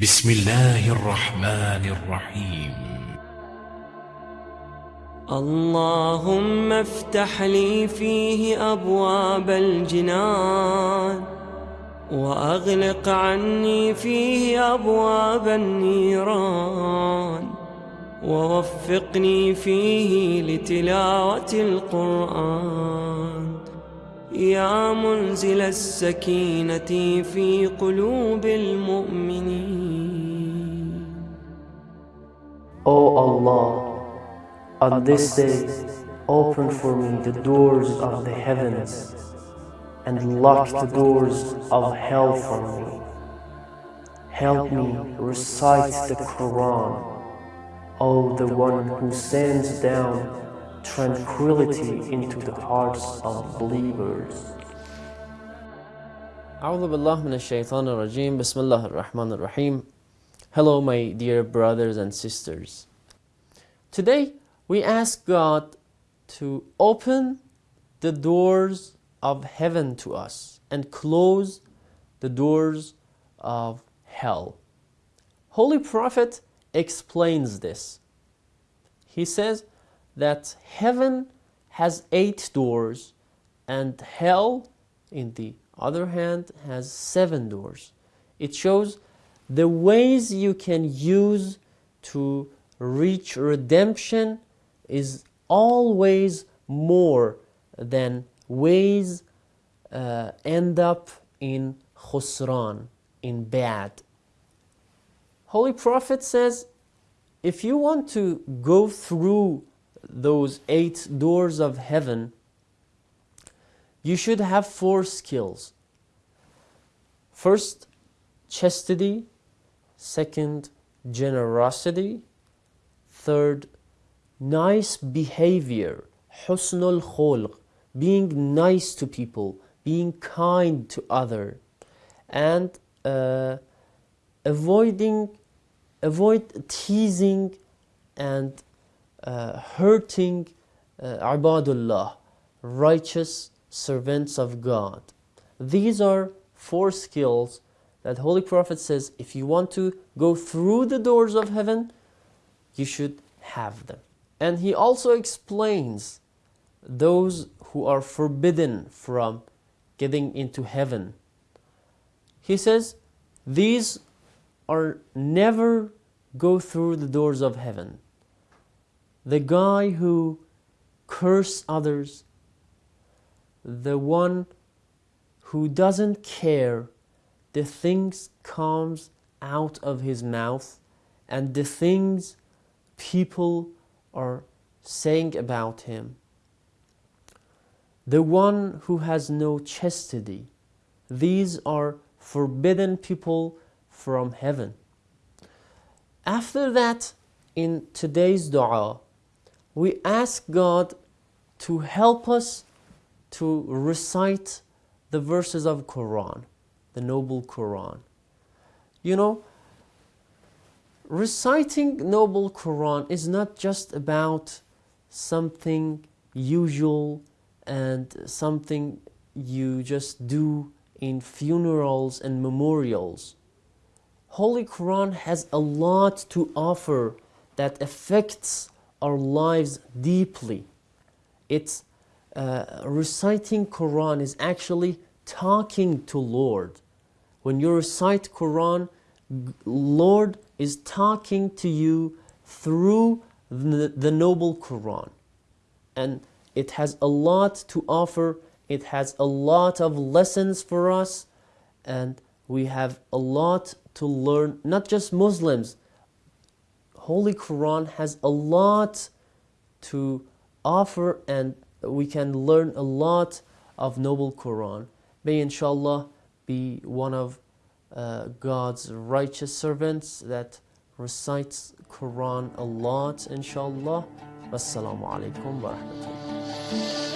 بسم الله الرحمن الرحيم. اللهم افتح لي فيه أبواب الجنان وأغلق عني فيه أبواب النيران ووفقني فيه لتلاوة القرآن. يا منزل السكينة في قلوب المؤمنين O Allah, on this day, open for me the doors of the heavens and lock the doors of hell for me. Help me recite the Quran, O the one who sends down tranquility into the hearts of believers. أعوذ بالله من الشيطان الرجيم بسم الله الرحمن الرحيم Hello my dear brothers and sisters Today we ask God to open the doors of heaven to us and close the doors of hell Holy Prophet explains this He says that heaven has eight doors and hell in the other hand has seven doors. It shows the ways you can use to reach redemption is always more than ways uh, end up in khusran in bad. Holy prophet says if you want to go through those eight doors of heaven you should have four skills. First chastity. Second generosity. Third nice behavior. Husnul khulq. Being nice to people. Being kind to other. And uh, avoiding avoid teasing and uh, hurting uh, ibadullah righteous servants of god. These are four skills that holy prophet says if you want to go through the doors of heaven you should have them. And he also explains those who are forbidden from getting into heaven. He says these are never go through the doors of heaven the guy who curses others the one who doesn't care the things comes out of his mouth and the things people are saying about him. The one who has no chastity. These are forbidden people from heaven. After that in today's dua we ask God to help us to recite the verses of Quran the noble Quran. You know reciting noble Quran is not just about something usual and something you just do in funerals and memorials. Holy Quran has a lot to offer that affects our lives deeply. It's uh, reciting Quran is actually talking to Lord. When you recite Quran, Lord is talking to you through the, the noble Quran. And it has a lot to offer. It has a lot of lessons for us. And we have a lot to learn, not just Muslims. Holy Quran has a lot to offer and we can learn a lot of noble Quran. May inshallah be one of uh, God's righteous servants that recites Quran a lot inshallah. Wassalamu alaikum wa rahmatullah.